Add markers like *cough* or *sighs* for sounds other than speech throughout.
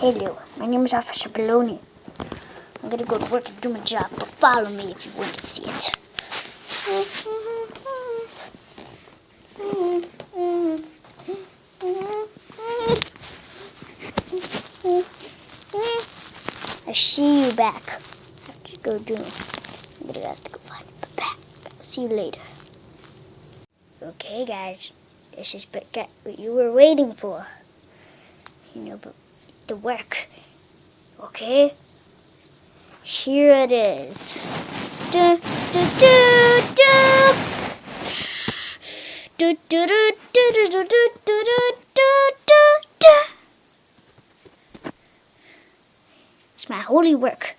Hello, my name is Officer Baloney. I'm gonna go to work and do my job, but follow me if you want to see it. I see you back. I have to go do. I'm gonna have to go find the back. See you later. Okay, guys, this is what you were waiting for. You know, but the work. Okay? Here it is. Du, du, du, du. Du, du, du, du, du, du, du, du, du, du, du. It's my holy work.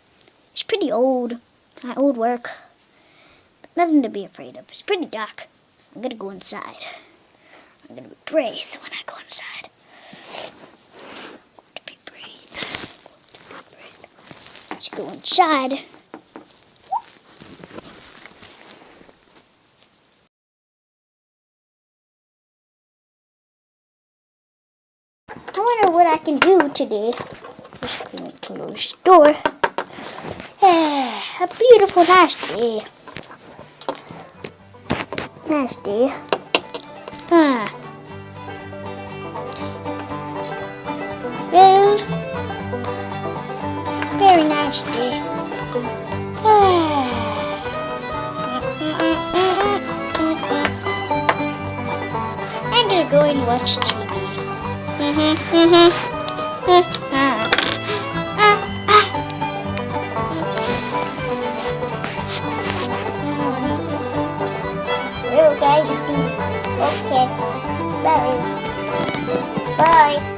It's pretty old. My old work. But nothing to be afraid of. It's pretty dark. I'm gonna go inside. I'm gonna be brave when I go inside. to be brave. to be brave. Let's go inside. I wonder what I can do today. Just gonna close the door. a beautiful, nice day. Nice day. Huh. мечты. *sighs* I'm gonna go and watch TV. Mm -hmm, mm -hmm. Ah. Ah, ah. Okay. Okay. Bye. Bye.